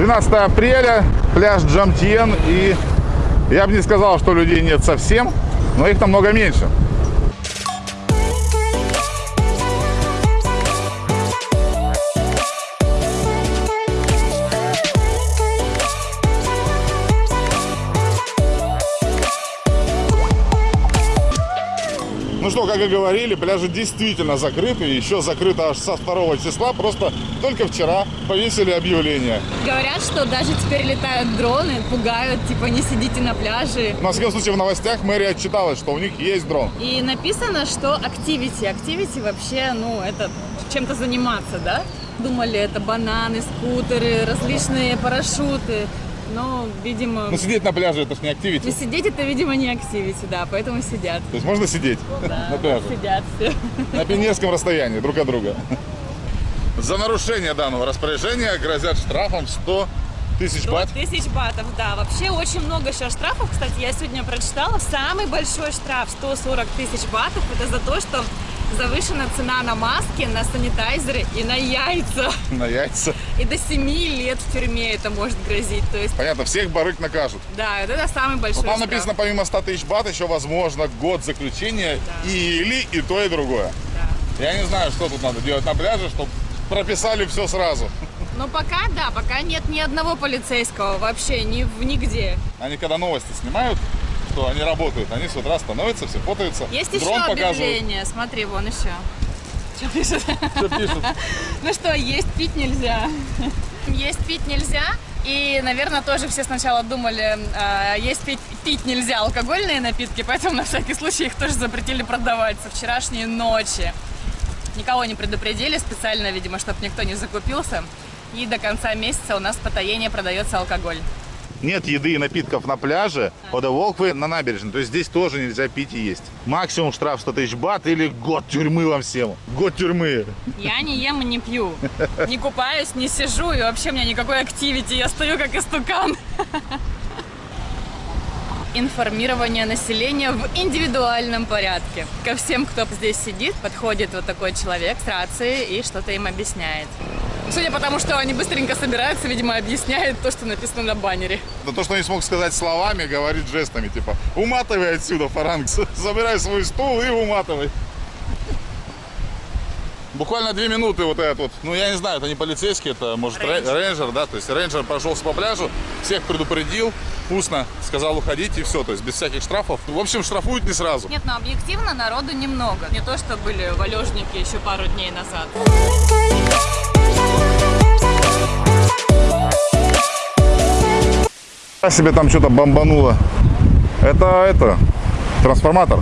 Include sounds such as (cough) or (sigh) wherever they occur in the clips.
12 апреля, пляж Джамтьен. И я бы не сказал, что людей нет совсем, но их намного меньше. Как и говорили, пляжи действительно закрыты. Еще закрыто аж со 2 числа. Просто только вчера повесили объявление. Говорят, что даже теперь летают дроны, пугают, типа не сидите на пляже. На всяком случае в новостях мэрия отчиталась, что у них есть дрон. И написано, что activity. Activity вообще, ну, это чем-то заниматься, да? Думали, это бананы, скутеры, различные парашюты. Но, видимо... Ну, сидеть на пляже, это ж не активити. Ну, сидеть это, видимо, не активити, да, поэтому сидят. То есть можно сидеть Да, на пляже? сидят все. На пионерском расстоянии друг от друга. За нарушение данного распоряжения грозят штрафом 100 тысяч бат. тысяч батов, да. Вообще очень много сейчас штрафов. Кстати, я сегодня прочитала. Самый большой штраф 140 тысяч батов. Это за то, что завышена цена на маски, на санитайзеры и на яйца. На яйца. И до 7 лет в тюрьме это может грозить. То есть, Понятно, всех барык накажут. да, это самый большой Но там штраф. написано, помимо 100 тысяч бат, еще возможно год заключения Да. или и то, и другое. Да. Я не знаю, что тут надо делать на пляже, чтобы прописали все сразу. Но пока, да, пока нет ни одного полицейского вообще, ни нигде. Они когда новости снимают, что они работают, они с утра становятся, все фотаются, Есть дрон еще показывают. объявление, смотри, вон еще. Что пишет? Что пишут? (laughs) Ну что, есть пить нельзя. Есть пить нельзя. И, наверное, тоже все сначала думали, а, есть пить, пить нельзя алкогольные напитки, поэтому на всякий случай их тоже запретили продавать со вчерашней ночи. Никого не предупредили специально, видимо, чтобы никто не закупился. И до конца месяца у нас в Потаене продается алкоголь. Нет еды и напитков на пляже, под Волквы на набережной. То есть здесь тоже нельзя пить и есть. Максимум штраф 100 тысяч бат или год тюрьмы вам всем. Год тюрьмы. Я не ем и не пью, не купаюсь, не сижу, и вообще у меня никакой активити, я стою как истукан. Информирование населения в индивидуальном порядке. Ко всем, кто здесь сидит, подходит вот такой человек с рацией и что-то им объясняет. Судя по тому, что они быстренько собираются, видимо, объясняет то, что написано на баннере. Это то, что не смог сказать словами, говорит жестами. Типа, уматывай отсюда, фаранг. (laughs) Забирай свой стул и уматывай. Буквально две минуты вот этот вот, ну я не знаю, это не полицейский, это может Рейнджер. рей- рейнджер, да, то есть рейнджер прошелся по пляжу, всех предупредил, устно сказал уходить и все, то есть без всяких штрафов. В общем, штрафуют не сразу. Нет, но объективно народу немного. Не то, что были валежники еще пару дней назад. Себе там что-то бомбануло. Это, это, трансформатор.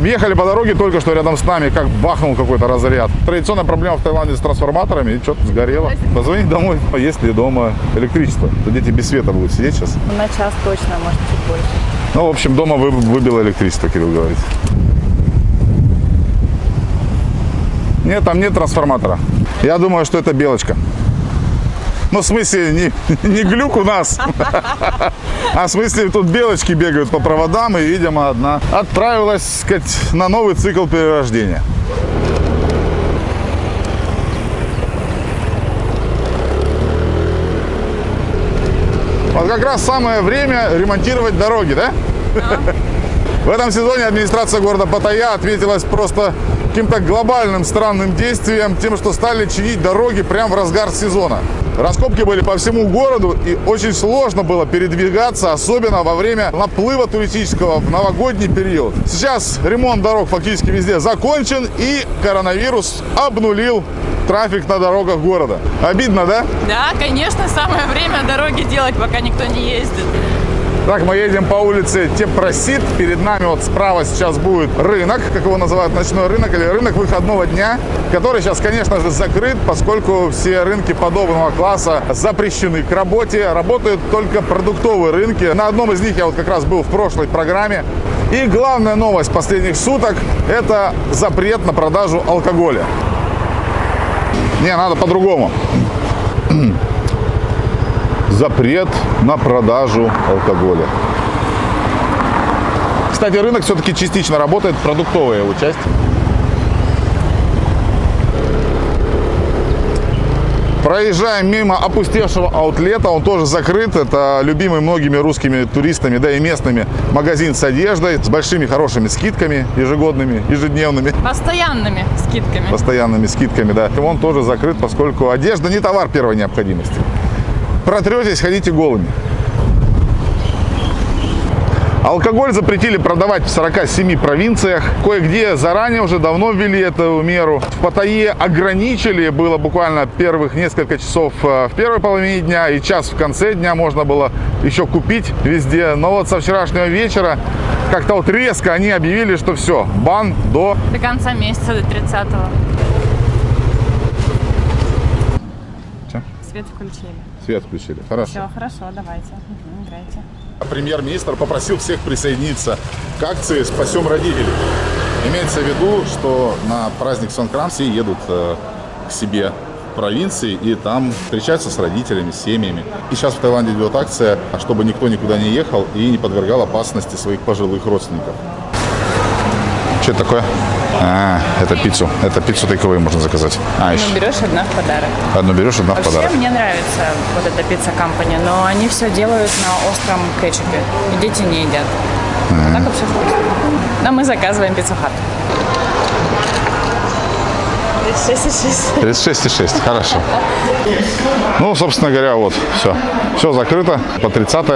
Ехали по дороге только что рядом с нами, как бахнул какой-то разряд. Традиционная проблема в Таиланде с трансформаторами, и что-то сгорело. Позвони домой, есть ли дома электричество. То дети без света будут сидеть сейчас. На час точно, может, чуть больше. Ну, в общем, дома вы- выбило электричество, Кирилл говорит. Нет, там нет трансформатора. Я думаю, что это белочка. Ну, в смысле, не, не глюк у нас, (laughs) а в смысле тут белочки бегают по проводам, и, видимо, одна отправилась, сказать, на новый цикл перерождения. Вот как раз самое время ремонтировать дороги, да? (laughs) В этом сезоне администрация города Паттайя ответилась просто каким-то глобальным странным действием, тем, что стали чинить дороги прямо в разгар сезона. Раскопки были по всему городу, и очень сложно было передвигаться, особенно во время наплыва туристического в новогодний период. Сейчас ремонт дорог фактически везде закончен, и коронавирус обнулил трафик на дорогах города. Обидно, да? Да, конечно, самое время дороги делать, пока никто не ездит. Так, мы едем по улице Тепросит. Перед нами вот справа сейчас будет рынок, как его называют, ночной рынок или рынок выходного дня, который сейчас, конечно же, закрыт, поскольку все рынки подобного класса запрещены к работе. Работают только продуктовые рынки. На одном из них я вот как раз был в прошлой программе. И главная новость последних суток – это запрет на продажу алкоголя. Не, надо по-другому запрет на продажу алкоголя. Кстати, рынок все-таки частично работает, продуктовая его часть. Проезжаем мимо опустевшего аутлета, он тоже закрыт. Это любимый многими русскими туристами, да и местными магазин с одеждой, с большими хорошими скидками ежегодными, ежедневными, Постоянными скидками. постоянными скидками, да. И он тоже закрыт, поскольку одежда не товар первой необходимости. Протретесь, ходите голыми. Алкоголь запретили продавать в 47 провинциях. Кое-где заранее уже давно ввели эту меру. В Паттайе ограничили, было буквально первых несколько часов э, в первой половине дня и час в конце дня можно было еще купить везде. Но вот со вчерашнего вечера как-то вот резко они объявили, что все, бан до... До конца месяца, до 30-го. Чё? Свет включили. Свет включили. Хорошо. Все, хорошо, давайте. Мгм, играйте. Премьер-министр попросил всех присоединиться к акции «Спасем родителей». Имеется в виду, что на праздник Сонкрам все едут э, к себе в провинции и там встречаются с родителями, с семьями. И сейчас в Таиланде идет акция, чтобы никто никуда не ехал и не подвергал опасности своих пожилых родственников. Что это такое? А, это пиццу. Это пиццу тейковые можно заказать. А, еще Ну, берешь одна в подарок. одну берешь, одна в Вообще, подарок. мне нравится вот эта пицца компания, но они все делают на остром кетчупе. И дети не едят. А Так вообще вкусно. Но мы заказываем пиццу хат. 6,6. 36,6, хорошо. Ну, собственно говоря, вот, все. Все закрыто по 30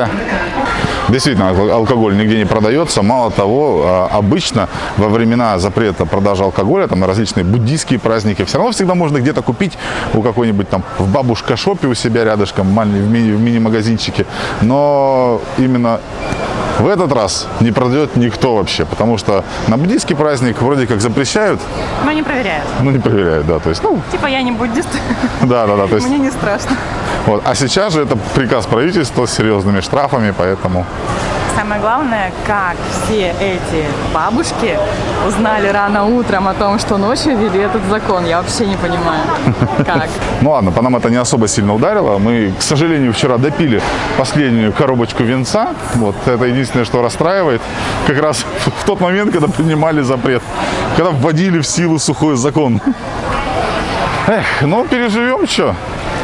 Действительно, ал- алкоголь нигде не продается. Мало того, а, обычно во времена запрета продажи алкоголя, там на различные буддийские праздники, все равно всегда можно где-то купить у какой-нибудь там в бабушка-шопе у себя рядышком, в мини-магазинчике. Но именно в этот раз не продает никто вообще, потому что на буддийский праздник вроде как запрещают, Но не проверяют. но не проверяют, да, то есть, ну, Типа я не буддист, да, да, да, то есть мне не страшно. Вот. А сейчас же это приказ правительства с серьезными штрафами, поэтому... Самое главное, как все эти бабушки узнали рано утром о том, что ночью ввели этот закон. Я вообще не понимаю, (laughs) как. Ну ладно, по нам это не особо сильно ударило. Мы, к сожалению, вчера допили последнюю коробочку венца. Вот это единственное, что расстраивает. Как раз в тот момент, когда принимали запрет. Когда вводили в силу сухой закон. Эх, ну переживем что.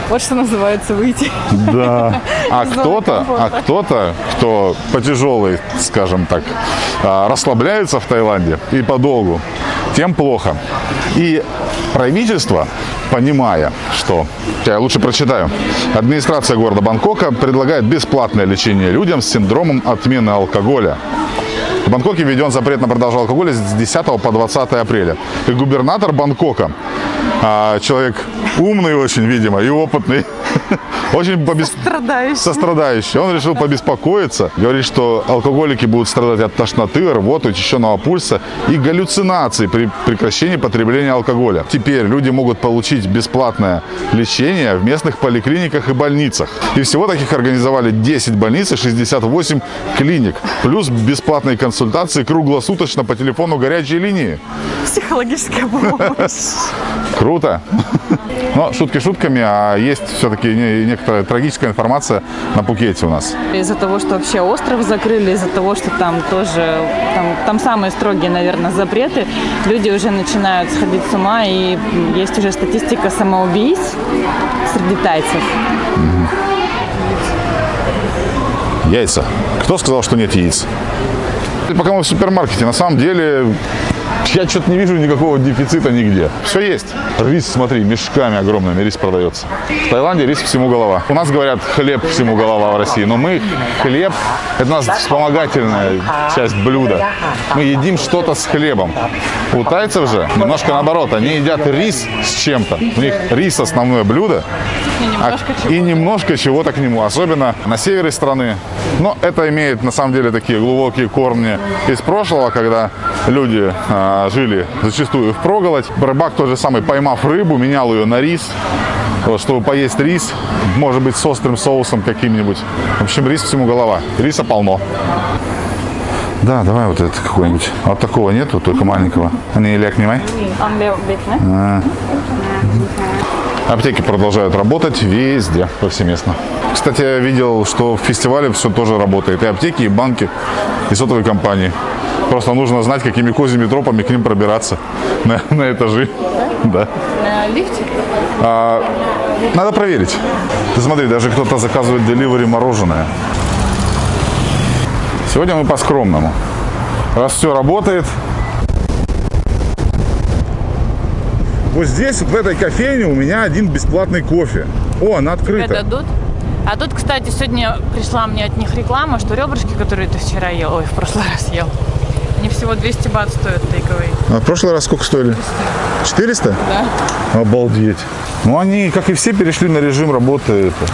Вот что называется выйти. Да. (laughs) А кто-то, а кто-то, кто по тяжелой, скажем так, а, расслабляется в Таиланде и подолгу, тем плохо. И правительство, понимая, что, я лучше прочитаю, администрация города Бангкока предлагает бесплатное лечение людям с синдромом отмены алкоголя. В Бангкоке введен запрет на продажу алкоголя с 10 по 20 апреля. И губернатор Бангкока, а, человек умный очень, видимо, и опытный, (laughs) очень побес- Страдающий. сострадающий. Он решил побеспокоиться. Говорит, что алкоголики будут страдать от тошноты, рвоты, учащенного пульса и галлюцинаций при прекращении потребления алкоголя. Теперь люди могут получить бесплатное лечение в местных поликлиниках и больницах. И всего таких организовали 10 больниц и 68 клиник. Плюс бесплатные консультации круглосуточно по телефону горячей линии. Психологическая помощь. (laughs) Круто. (laughs) Но шутки шутками, а есть все-таки не- некоторая трагическая информация на Пукете у нас. Из-за того, что вообще остров закрыли, из-за того, что там тоже, там, там самые строгие, наверное, запреты, люди уже начинают сходить с ума, и есть уже статистика самоубийств среди тайцев. Яйца. Кто сказал, что нет яиц? Пока мы в супермаркете, на самом деле я что-то не вижу никакого дефицита нигде. Все есть. Рис, смотри, мешками огромными рис продается. В Таиланде рис всему голова. У нас говорят хлеб всему голова в России, но мы хлеб, это у нас вспомогательная часть блюда. Мы едим что-то с хлебом. У тайцев же немножко наоборот, они едят рис с чем-то. У них рис основное блюдо, И а- немножко чего-то к нему, особенно на севере страны. Но это имеет на самом деле такие глубокие корни из прошлого, когда люди а, жили зачастую в проголодь. Рыбак тот же самый, поймав рыбу, менял ее на рис, чтобы поесть рис, может быть, с острым соусом каким-нибудь. В общем, рис всему голова. Риса полно. Да, давай вот это какой-нибудь. А Вот такого нету, только маленького. Ляг, не май. Аптеки продолжают работать везде, повсеместно. Кстати, я видел, что в фестивале все тоже работает. И аптеки, и банки, и сотовые компании. Просто нужно знать, какими козьими тропами к ним пробираться (laughs) на, на этажи. Да. На лифте? Надо проверить. Ты смотри, даже кто-то заказывает деливери мороженое. Сегодня мы по-скромному. Раз все работает. Вот здесь, вот в этой кофейне, у меня один бесплатный кофе. О, она открыта. дадут. А тут, кстати, сегодня пришла мне от них реклама, что ребрышки, которые ты вчера ел, ой, в прошлый (laughs) раз ел, они всего 200 бат стоят тейковые. А в прошлый раз сколько стоили? 400? Да. Обалдеть. Ну, они, как и все, перешли на режим работы это,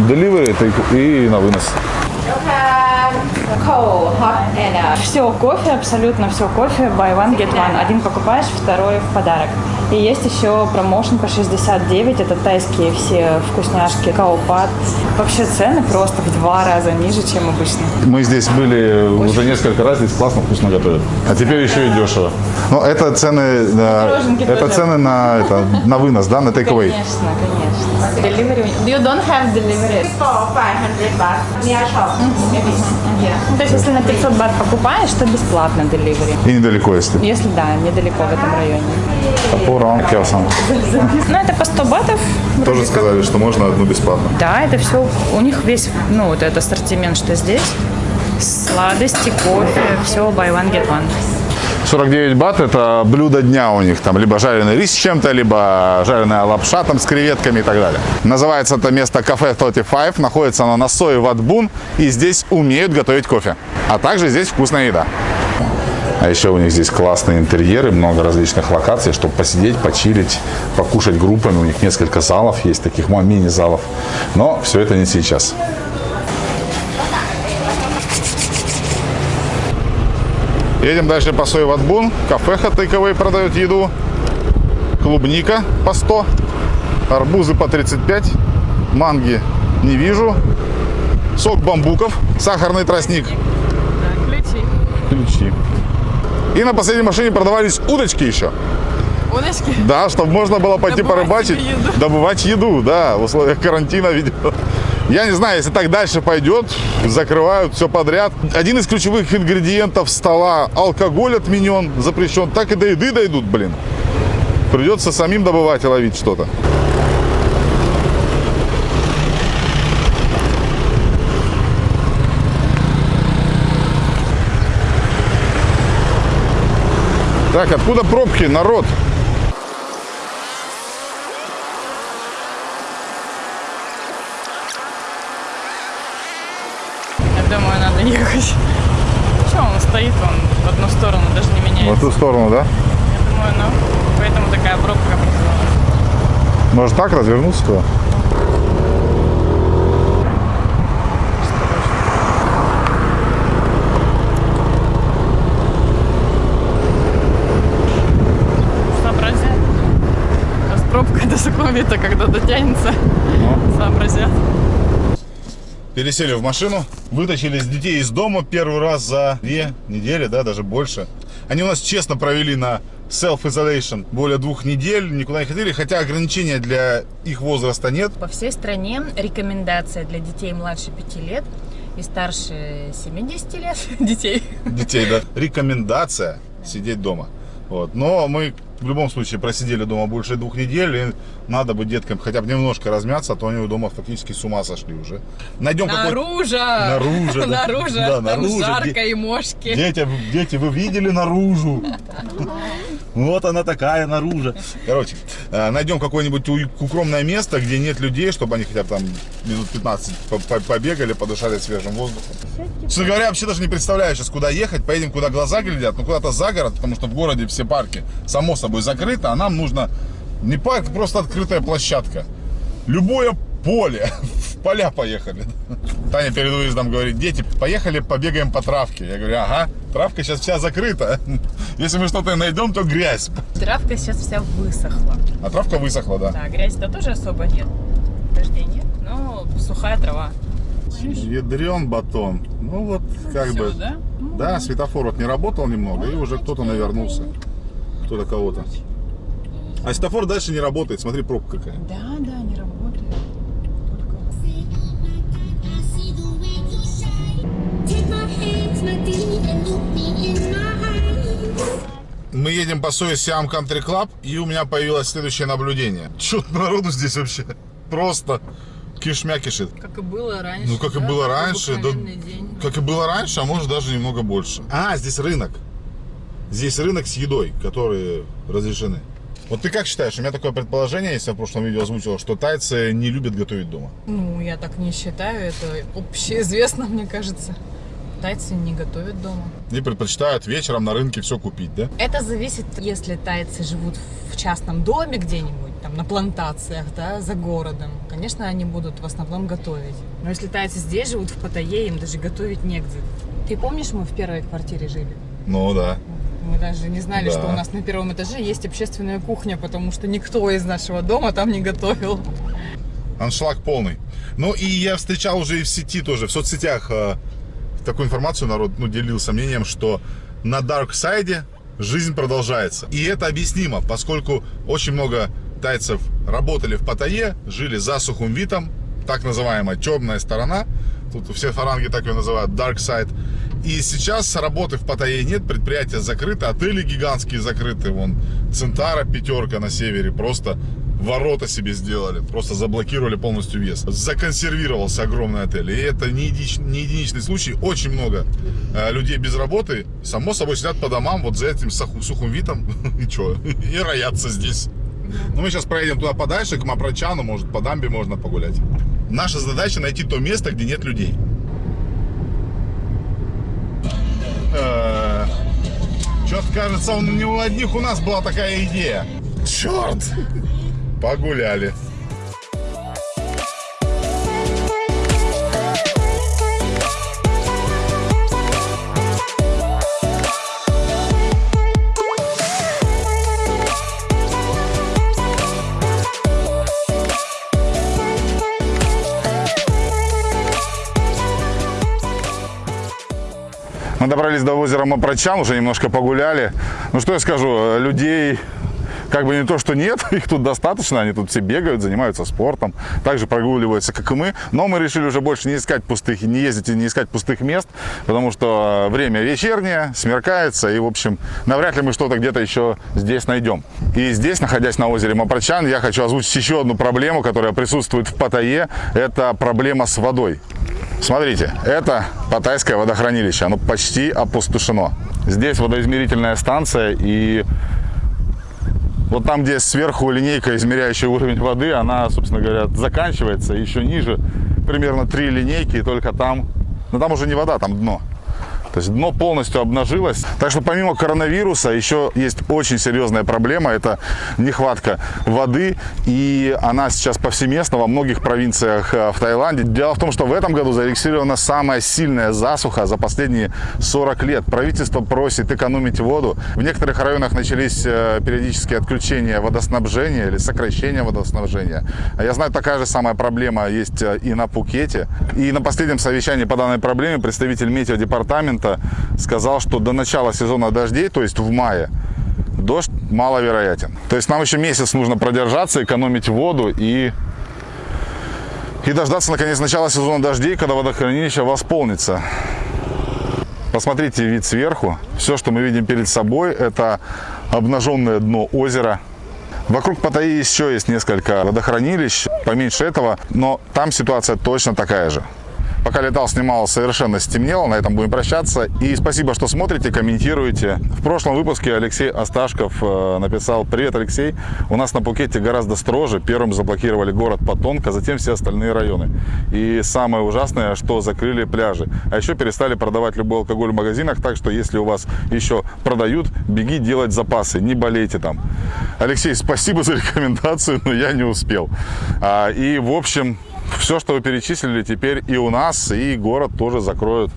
delivery take- и на вынос. Все кофе, абсолютно все кофе, buy one, get one. Один покупаешь, второй в подарок. И есть еще промоушен по 69, это тайские все вкусняшки, каопат. Вообще цены просто в два раза ниже, чем обычно. Мы здесь были уже несколько раз, здесь классно, вкусно готовят. А теперь еще и дешево. Но это цены, на, Пироженки это тоже. на, на, это, на вынос, да, на (laughs) take away. Конечно, конечно. Delivery. You don't have delivery. for 500 baht near shop. Maybe. Yeah. Ну, То есть, если на 500 бат покупаешь, то бесплатно delivery. И недалеко, если. Если да, недалеко в этом районе. Топор, он киосан. Ну, это по 100 батов. Тоже сказали, что можно одну бесплатно. Да, это все, у них весь, ну, вот этот ассортимент, что здесь. Сладости, кофе, все buy one, get one. 49 бат это блюдо дня у них. Там либо жареный рис с чем-то, либо жареная лапша там с креветками и так далее. Называется это место кафе 35. Находится оно на Сое Ватбун. И здесь умеют готовить кофе. А также здесь вкусная еда. А еще у них здесь классные интерьеры, много различных локаций, чтобы посидеть, почилить, покушать группами. У них несколько залов есть, таких мини-залов. Но все это не сейчас. Едем дальше по Сойватбун. Кафеха тейковой продает еду. Клубника по 100. Арбузы по 35. Манги не вижу. Сок бамбуков. Сахарный тростник. Да, ключи. Ключи. И на последней машине продавались удочки еще. Удочки. Да, чтобы можно было пойти Добывать порыбачить, еду. добывать еду, да, в условиях карантина, видимо. Я не знаю, если так дальше пойдет, закрывают все подряд. Один из ключевых ингредиентов стола алкоголь отменен, запрещен. Так и до еды дойдут, блин. Придется самим добывать и ловить что-то. Так, откуда пробки, народ? Я думаю, надо ехать. Что он стоит, он в одну сторону даже не В меняется. эту сторону, да? Я думаю, ну, поэтому такая пробка образовалась. Может так развернуться туда? Сообразят. А с пробкой до Сукумвита, когда дотянется, сообразят. Пересели в машину, вытащили с детей из дома первый раз за две недели, да, даже больше. Они у нас честно провели на self-isolation более двух недель, никуда не ходили, хотя ограничения для их возраста нет. По всей стране рекомендация для детей младше 5 лет и старше 70 лет (laughs) детей. Детей, да. Рекомендация сидеть дома. Вот. Но мы в любом случае просидели дома больше двух недель, и надо бы деткам хотя бы немножко размяться, а то они у дома фактически с ума сошли уже. Найдем какой Наружу! Наружу, да. Наружу! Да, Там наружу. жарко Де- и мошки. Дети, дети, вы видели наружу? (laughs) Вот она такая наружу. Короче, э, найдем какое-нибудь укромное место, где нет людей, чтобы они хотя бы там минут 15 по- по- побегали, подышали свежим воздухом. Честно говоря, вообще даже не представляю сейчас, куда ехать. Поедем, куда глаза глядят, ну куда-то за город, потому что в городе все парки, само собой, закрыты, а нам нужно не парк, просто открытая площадка. Любое поле. Поля поехали. Таня перед выездом говорит, дети, поехали побегаем по травке. Я говорю, ага, травка сейчас вся закрыта. Если мы что-то найдем, то грязь. Травка сейчас вся высохла. А травка высохла, да. Да, грязи-то тоже особо нет. Дождей нет, но сухая трава. Ядрен батон. Ну вот, как Всё, бы. да? Да, светофор вот не работал немного, и уже кто-то навернулся. Кто-то кого-то. А светофор дальше не работает. Смотри, пробка какая. Да, да, Мы едем по Сое Сиам Country Club, и у меня появилось следующее наблюдение. Чё народу здесь вообще? просто кишмя кишит. Как и было раньше. Ну, как и да, было такой раньше, да, день. как и было раньше, а может даже немного больше. А, здесь рынок. Здесь рынок с едой, которые разрешены. Вот ты как считаешь, у меня такое предположение, если я в прошлом видео озвучил, что тайцы не любят готовить дома. Ну, я так не считаю, это общеизвестно, мне кажется. Тайцы не готовят дома. И предпочитают вечером на рынке все купить, да? Это зависит, если тайцы живут в частном доме где-нибудь, там, на плантациях, да, за городом. Конечно, они будут в основном готовить. Но если тайцы здесь живут, в Паттайе, им даже готовить негде. Ты помнишь, мы в первой квартире жили? Ну да. Мы даже не знали, Да. что у нас на первом этаже есть общественная кухня, потому что никто из нашего дома там не готовил. Аншлаг полный. Ну и я встречал уже и в сети тоже, в соцсетях э, такую информацию народ ну, делился мнением, что на Dark Side жизнь продолжается. И это объяснимо, поскольку очень много тайцев работали в Паттайе, жили за Сухумвитом, так называемая темная сторона. Тут все фаранги так ее называют, Dark Side. И сейчас работы в Паттайе нет, предприятия закрыты, отели гигантские закрыты. Вон Центара, пятерка на севере, просто ворота себе сделали, просто заблокировали полностью въезд. Законсервировался огромный отель. И это не, единич- не единичный случай. Очень много э, людей без работы, само собой, сидят по домам вот за этим саху- сухим видом. (laughs) И что? И роятся здесь. Ну, мы сейчас проедем туда подальше, к Мапрочану, может, по дамбе можно погулять. Наша задача найти то место, где нет людей. Что-то кажется, он не у одних у нас была такая идея. Черт! Погуляли. Мы добрались до озера Мапрочан, уже немножко погуляли. Ну что я скажу, людей как бы не то, что нет, (laughs) их тут достаточно, они тут все бегают, занимаются спортом, также прогуливаются, как и мы. Но мы решили уже больше не искать пустых, не ездить и не искать пустых мест, потому что время вечернее, смеркается, и, в общем, навряд ли мы что-то где-то еще здесь найдем. И здесь, находясь на озере Мапрочан, я хочу озвучить еще одну проблему, которая присутствует в Паттайе. Это проблема с водой. Смотрите, это Паттайское водохранилище, оно почти опустошено. Здесь водоизмерительная станция, и вот там, где сверху линейка, измеряющая уровень воды, она, собственно говоря, заканчивается еще ниже, примерно три линейки, и только там, но там уже не вода, там дно. То есть дно полностью обнажилось. Так что помимо коронавируса еще есть очень серьезная проблема. Это нехватка воды. И она сейчас повсеместно во многих провинциях э, в Таиланде. Дело в том, что в этом году зарегистрирована самая сильная засуха за последние 40 лет. Правительство просит экономить воду. В некоторых районах начались э, периодические отключения водоснабжения или сокращение водоснабжения. А Я знаю, такая же самая проблема есть э, и на Пукете. И на последнем совещании по данной проблеме представитель метеодепартамента сказал, что до начала сезона дождей, то есть в мае, дождь маловероятен. То есть нам еще месяц нужно продержаться, экономить воду и, и дождаться наконец начала сезона дождей, когда водохранилище восполнится. Посмотрите вид сверху. Все, что мы видим перед собой, это обнаженное дно озера. Вокруг Паттайи еще есть несколько водохранилищ, поменьше этого, но там ситуация точно такая же. Пока летал, снимал, совершенно стемнело. На этом будем прощаться. И спасибо, что смотрите, комментируете. В прошлом выпуске Алексей Асташков э, написал «Привет, Алексей. У нас на Пукете гораздо строже. Первым заблокировали город Патонг, а затем все остальные районы. И самое ужасное, что закрыли пляжи. А еще перестали продавать любой алкоголь в магазинах, так что если у вас еще продают, беги делать запасы, не болейте там». Алексей, спасибо за рекомендацию, но я не успел. А, И, в общем, все, что вы перечислили, теперь и у нас, и город тоже закроют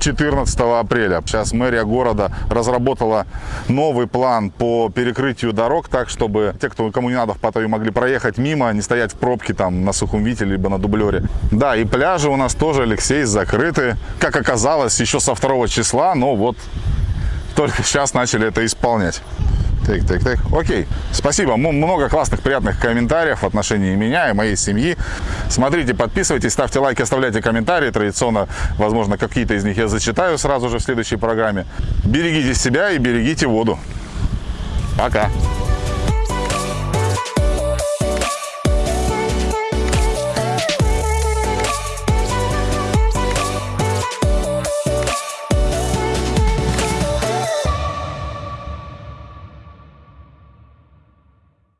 14 апреля. Сейчас мэрия города разработала новый план по перекрытию дорог, так чтобы те, кто, кому не надо в Паттайю, могли проехать мимо, не стоять в пробке там на Сухумвите, либо на Дублере. Да, и пляжи у нас тоже, Алексей, закрыты. Как оказалось, еще со 2 числа, но вот только сейчас начали это исполнять. Так, так, так. Окей. Спасибо. Много классных, приятных комментариев в отношении меня и моей семьи. Смотрите, подписывайтесь, ставьте лайки, оставляйте комментарии. Традиционно, возможно, какие-то из них я зачитаю сразу же в следующей программе. Берегите себя и берегите воду. Пока.